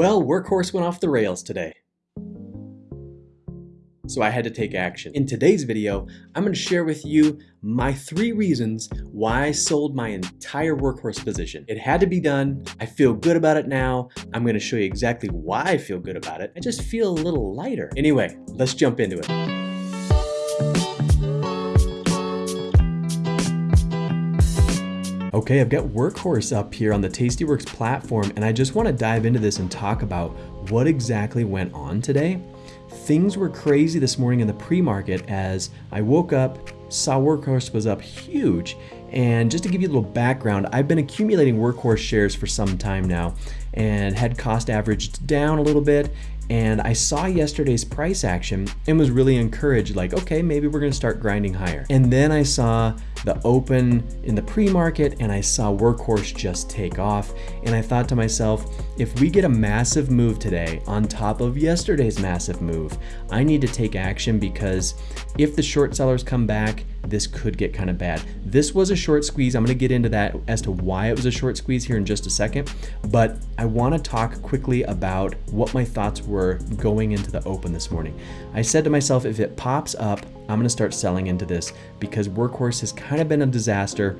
Well, Workhorse went off the rails today. So I had to take action. In today's video, I'm gonna share with you my three reasons why I sold my entire Workhorse position. It had to be done. I feel good about it now. I'm gonna show you exactly why I feel good about it. I just feel a little lighter. Anyway, let's jump into it. Okay, I've got Workhorse up here on the Tastyworks platform, and I just want to dive into this and talk about what exactly went on today. Things were crazy this morning in the pre-market as I woke up, saw Workhorse was up huge, and just to give you a little background, I've been accumulating Workhorse shares for some time now and had cost averaged down a little bit and I saw yesterday's price action and was really encouraged like, okay, maybe we're gonna start grinding higher. And then I saw the open in the pre-market and I saw Workhorse just take off. And I thought to myself, if we get a massive move today on top of yesterday's massive move, I need to take action because if the short sellers come back, this could get kind of bad. This was a short squeeze. I'm going to get into that as to why it was a short squeeze here in just a second, but I want to talk quickly about what my thoughts were going into the open this morning. I said to myself, if it pops up, I'm to start selling into this because Workhorse has kind of been a disaster.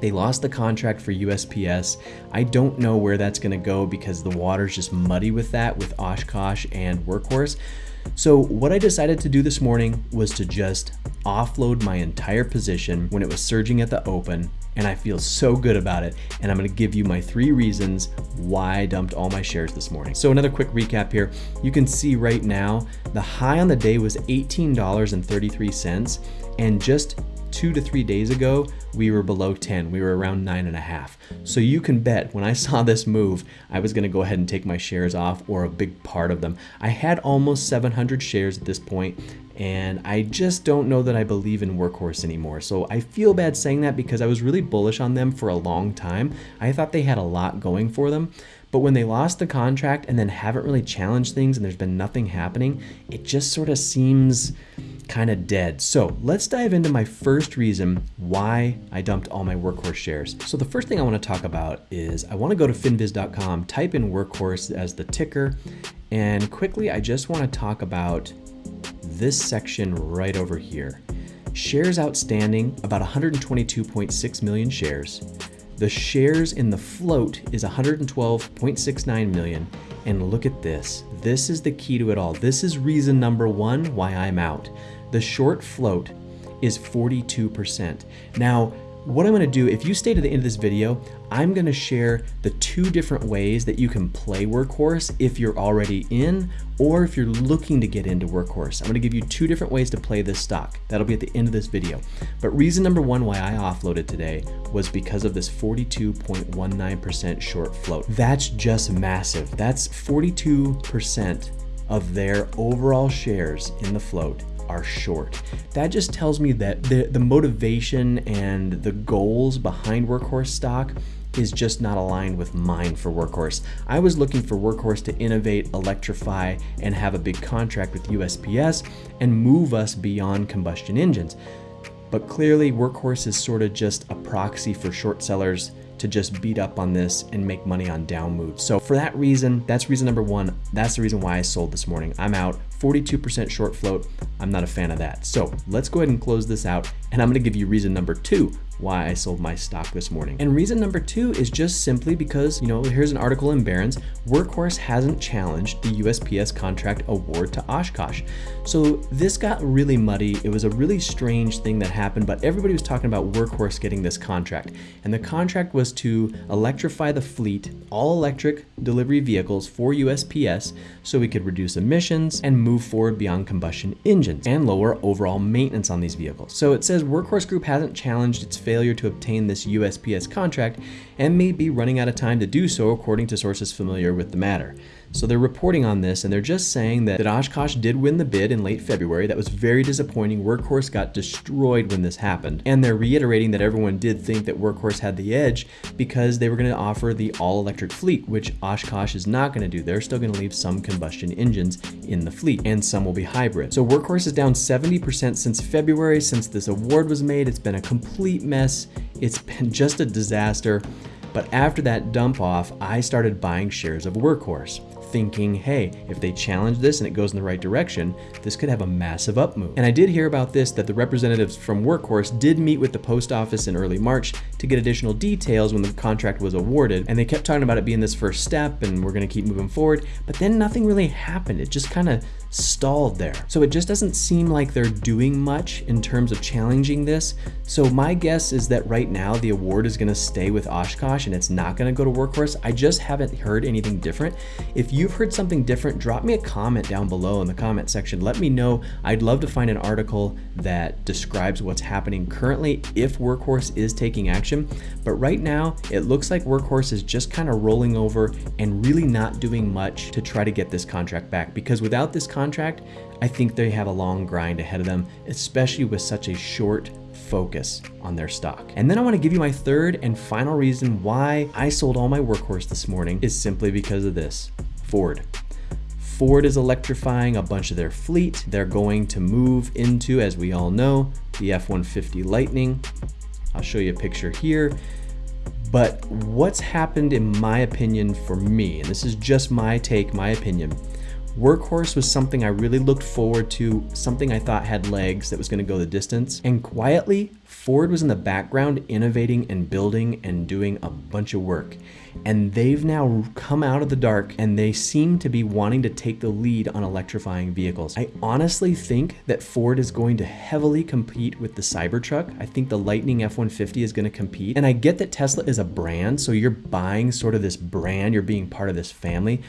They lost the contract for USPS. I don't know where that's to go because the water's just muddy with that with Oshkosh and Workhorse. So what I decided to do this morning was to just offload my entire position when it was surging at the open and I feel so good about it. And I'm gonna give you my three reasons why I dumped all my shares this morning. So another quick recap here. You can see right now, the high on the day was $18.33 and just two to three days ago, we were below 10. We were around nine and a half. So you can bet when I saw this move, I was gonna go ahead and take my shares off or a big part of them. I had almost 700 shares at this point and I just don't know that I believe in Workhorse anymore. So I feel bad saying that because I was really bullish on them for a long time. I thought they had a lot going for them. But when they lost the contract and then haven't really challenged things and there's been nothing happening, it just sort of seems kind of dead. So let's dive into my first reason why I dumped all my Workhorse shares. So the first thing I want to talk about is I want to go to finviz.com, type in Workhorse as the ticker, and quickly I just want to talk about this section right over here. Shares outstanding, about 122.6 million shares. The shares in the float is 112.69 million. And look at this. This is the key to it all. This is reason number one why I'm out. The short float is 42%. Now, what I'm gonna do, if you stay to the end of this video, I'm gonna share the two different ways that you can play Workhorse if you're already in or if you're looking to get into Workhorse. I'm gonna give you two different ways to play this stock. That'll be at the end of this video. But reason number one why I offloaded today was because of this 42.19% short float. That's just massive. That's 42% of their overall shares in the float are short. That just tells me that the, the motivation and the goals behind Workhorse stock is just not aligned with mine for Workhorse. I was looking for Workhorse to innovate, electrify, and have a big contract with USPS and move us beyond combustion engines. But clearly Workhorse is sort of just a proxy for short sellers to just beat up on this and make money on down moves. So for that reason, that's reason number one. That's the reason why I sold this morning. I'm out 42% short float. I'm not a fan of that. So let's go ahead and close this out. And I'm gonna give you reason number two why I sold my stock this morning. And reason number two is just simply because, you know, here's an article in Barron's, Workhorse hasn't challenged the USPS contract award to Oshkosh. So this got really muddy. It was a really strange thing that happened, but everybody was talking about Workhorse getting this contract. And the contract was to electrify the fleet, all electric delivery vehicles for USPS so we could reduce emissions and move forward beyond combustion engines and lower overall maintenance on these vehicles. So it says Workhorse Group hasn't challenged its failure to obtain this USPS contract and may be running out of time to do so according to sources familiar with the matter. So they're reporting on this and they're just saying that, that Oshkosh did win the bid in late February. That was very disappointing. Workhorse got destroyed when this happened. And they're reiterating that everyone did think that Workhorse had the edge because they were going to offer the all-electric fleet, which Oshkosh is not going to do. They're still going to leave some combustion engines in the fleet and some will be hybrid. So Workhorse is down 70% since February. Since this award was made, it's been a complete mess. It's been just a disaster. But after that dump off, I started buying shares of Workhorse. Thinking, hey, if they challenge this and it goes in the right direction, this could have a massive up move. And I did hear about this that the representatives from Workhorse did meet with the post office in early March to get additional details when the contract was awarded. And they kept talking about it being this first step and we're gonna keep moving forward, but then nothing really happened. It just kind of stalled there. So it just doesn't seem like they're doing much in terms of challenging this. So my guess is that right now the award is gonna stay with Oshkosh and it's not gonna go to Workhorse. I just haven't heard anything different. If you've heard something different, drop me a comment down below in the comment section. Let me know. I'd love to find an article that describes what's happening currently if Workhorse is taking action. But right now, it looks like Workhorse is just kind of rolling over and really not doing much to try to get this contract back because without this contract, contract, I think they have a long grind ahead of them, especially with such a short focus on their stock. And then I wanna give you my third and final reason why I sold all my workhorse this morning is simply because of this, Ford. Ford is electrifying a bunch of their fleet. They're going to move into, as we all know, the F-150 Lightning. I'll show you a picture here. But what's happened in my opinion for me, and this is just my take, my opinion, Workhorse was something I really looked forward to, something I thought had legs that was gonna go the distance. And quietly, Ford was in the background innovating and building and doing a bunch of work and they've now come out of the dark and they seem to be wanting to take the lead on electrifying vehicles. I honestly think that Ford is going to heavily compete with the Cybertruck. I think the Lightning F-150 is going to compete. And I get that Tesla is a brand, so you're buying sort of this brand, you're being part of this family.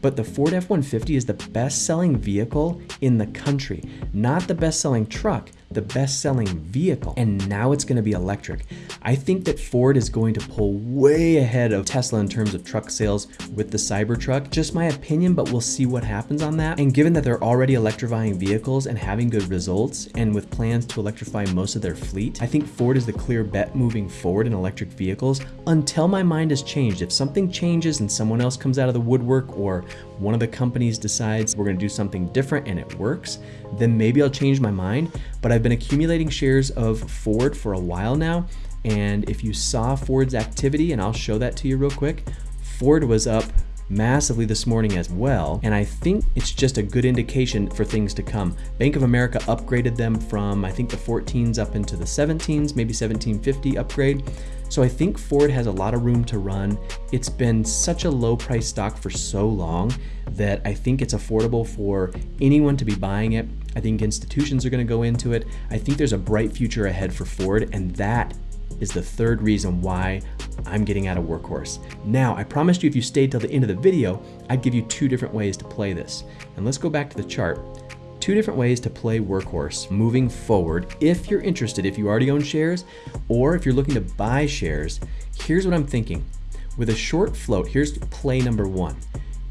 But the Ford F-150 is the best selling vehicle in the country, not the best selling truck the best selling vehicle, and now it's gonna be electric. I think that Ford is going to pull way ahead of Tesla in terms of truck sales with the Cybertruck. Just my opinion, but we'll see what happens on that. And given that they're already electrifying vehicles and having good results, and with plans to electrify most of their fleet, I think Ford is the clear bet moving forward in electric vehicles until my mind has changed. If something changes and someone else comes out of the woodwork or one of the companies decides we're gonna do something different and it works, then maybe I'll change my mind. But I've been accumulating shares of Ford for a while now. And if you saw Ford's activity, and I'll show that to you real quick, Ford was up massively this morning as well. And I think it's just a good indication for things to come. Bank of America upgraded them from, I think the 14s up into the 17s, maybe 1750 upgrade. So I think Ford has a lot of room to run. It's been such a low price stock for so long that I think it's affordable for anyone to be buying it. I think institutions are gonna go into it. I think there's a bright future ahead for Ford and that is the third reason why I'm getting out of Workhorse. Now, I promised you if you stayed till the end of the video, I'd give you two different ways to play this. And let's go back to the chart two different ways to play Workhorse moving forward if you're interested, if you already own shares, or if you're looking to buy shares. Here's what I'm thinking. With a short float, here's play number one.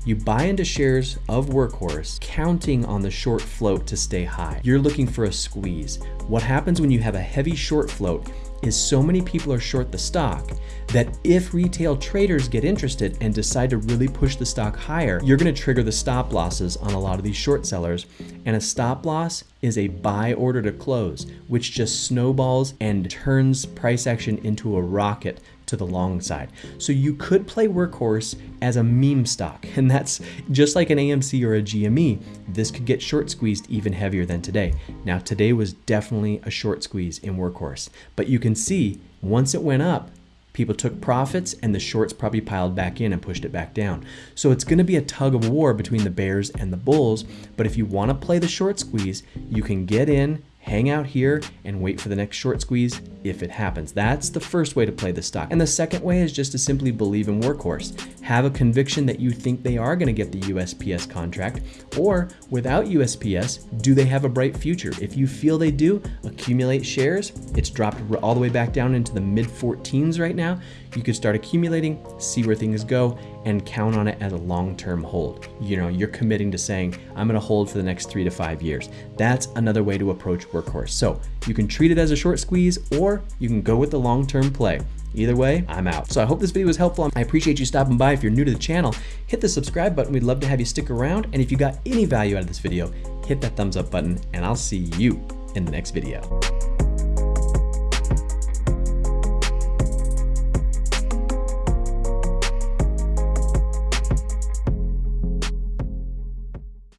You buy into shares of Workhorse, counting on the short float to stay high. You're looking for a squeeze. What happens when you have a heavy short float is so many people are short the stock that if retail traders get interested and decide to really push the stock higher, you're gonna trigger the stop losses on a lot of these short sellers. And a stop loss is a buy order to close, which just snowballs and turns price action into a rocket to the long side. So you could play Workhorse as a meme stock, and that's just like an AMC or a GME. This could get short squeezed even heavier than today. Now, today was definitely a short squeeze in Workhorse, but you can see once it went up, people took profits and the shorts probably piled back in and pushed it back down. So it's going to be a tug of war between the bears and the bulls. But if you want to play the short squeeze, you can get in hang out here and wait for the next short squeeze if it happens. That's the first way to play the stock. And the second way is just to simply believe in Workhorse. Have a conviction that you think they are gonna get the USPS contract, or without USPS, do they have a bright future? If you feel they do, accumulate shares. It's dropped all the way back down into the mid 14s right now. You could start accumulating, see where things go, and count on it as a long-term hold. You know, you're committing to saying, I'm gonna hold for the next three to five years. That's another way to approach Workhorse. So you can treat it as a short squeeze or you can go with the long-term play. Either way, I'm out. So I hope this video was helpful. I appreciate you stopping by. If you're new to the channel, hit the subscribe button. We'd love to have you stick around. And if you got any value out of this video, hit that thumbs up button and I'll see you in the next video.